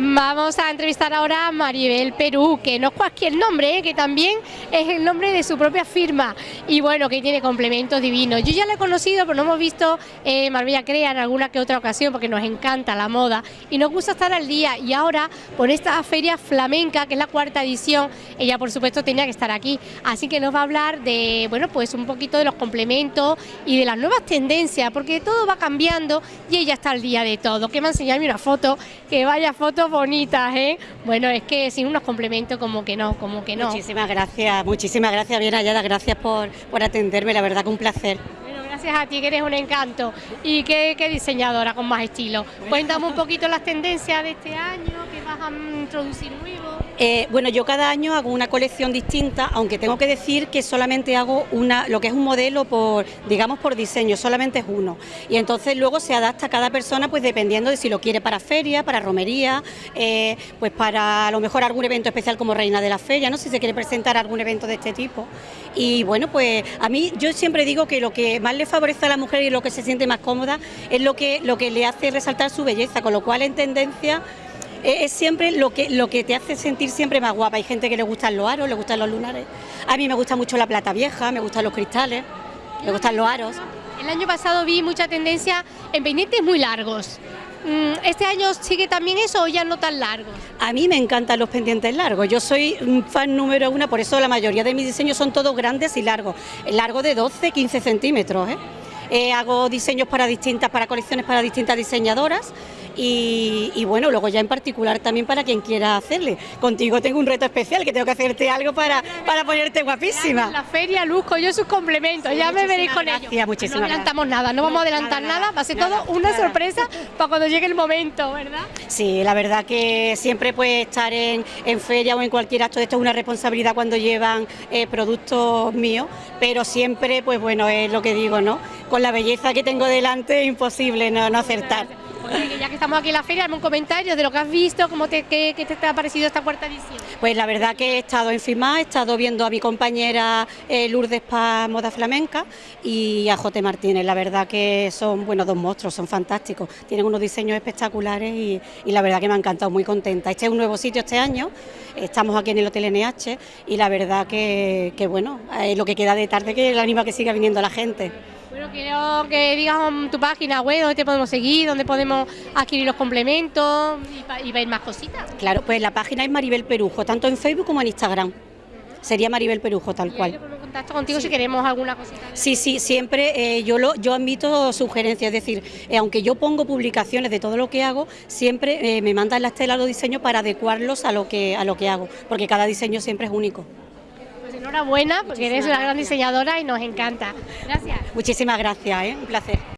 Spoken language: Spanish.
Vamos a entrevistar ahora a Maribel Perú, que no es cualquier nombre, ¿eh? que también es el nombre de su propia firma y bueno, que tiene complementos divinos. Yo ya la he conocido, pero no hemos visto eh, Marbella Crea en alguna que otra ocasión porque nos encanta la moda y nos gusta estar al día y ahora por esta feria flamenca, que es la cuarta edición, ella por supuesto tenía que estar aquí, así que nos va a hablar de, bueno, pues un poquito de los complementos y de las nuevas tendencias, porque todo va cambiando y ella está al día de todo. Que me ha enseñado una foto, que vaya foto bonitas, ¿eh? Bueno, es que sin unos complementos como que no, como que no. Muchísimas gracias, muchísimas gracias, bien hallada, gracias por, por atenderme, la verdad que un placer. Bueno, gracias a ti que eres un encanto y qué, qué diseñadora con más estilo. Cuéntame un poquito las tendencias de este año, vas a introducir nuevo. Eh, bueno, yo cada año hago una colección distinta, aunque tengo que decir que solamente hago una, lo que es un modelo por, digamos, por diseño, solamente es uno. Y entonces luego se adapta a cada persona, pues dependiendo de si lo quiere para feria, para romería, eh, pues para a lo mejor algún evento especial como reina de la feria, no si se quiere presentar algún evento de este tipo. Y bueno, pues a mí yo siempre digo que lo que más le favorece a la mujer y lo que se siente más cómoda es lo que, lo que le hace resaltar su belleza, con lo cual en tendencia es siempre lo que, lo que te hace sentir siempre más guapa. Hay gente que le gustan los aros, le gustan los lunares. A mí me gusta mucho la plata vieja, me gustan los cristales, me gustan los aros. El año pasado vi mucha tendencia en pendientes muy largos. Mm, ¿Este año sigue también eso o ya no tan largos? A mí me encantan los pendientes largos, yo soy un fan número uno, por eso la mayoría de mis diseños son todos grandes y largos, largo de 12, 15 centímetros. ¿eh? Eh, hago diseños para distintas, para colecciones para distintas diseñadoras y, bueno, luego ya en particular también para quien quiera hacerle. Contigo tengo un reto especial, que tengo que hacerte algo para, para ponerte guapísima. La feria luzco yo sus complementos, ya me veréis con ellos. Muchísimas no adelantamos nada, no vamos a adelantar nada, va a ser todo una sorpresa para cuando llegue el momento, ¿verdad? Sí, la verdad que siempre puede estar en, feria o en cualquier acto, esto es una responsabilidad cuando llevan eh, productos míos, pero siempre, pues bueno, es lo que digo, ¿no? Con la belleza que tengo delante es imposible no, no acertar ya que estamos aquí en la feria, un comentario de lo que has visto, cómo te, qué, te ha parecido esta cuarta edición. Pues la verdad que he estado en FIMA, he estado viendo a mi compañera eh, Lourdes Paz Moda Flamenca y a Jote Martínez, la verdad que son bueno dos monstruos, son fantásticos, tienen unos diseños espectaculares y, la verdad que me ha encantado, muy contenta. Este es un nuevo sitio este año, estamos aquí en el Hotel NH y la verdad que, bueno, eh, lo que queda de tarde que el anima que siga viniendo la gente. Bueno, quiero que digas tu página web, dónde te podemos seguir, dónde podemos adquirir los complementos y, ver más cositas. Claro, pues la página es Maribel Perujo, tanto en Facebook como en Instagram. Sería Maribel Perujo, tal cual. contacto contigo si queremos alguna cosita. Sí, sí, siempre eh, yo lo, yo admito sugerencias, es decir, eh, aunque yo pongo publicaciones de todo lo que hago, siempre eh, me mandan las telas los diseños para adecuarlos a lo que a lo que hago, porque cada diseño siempre es único enhorabuena porque eres una gran diseñadora y nos encanta. Gracias. Muchísimas gracias, ¿eh? un placer.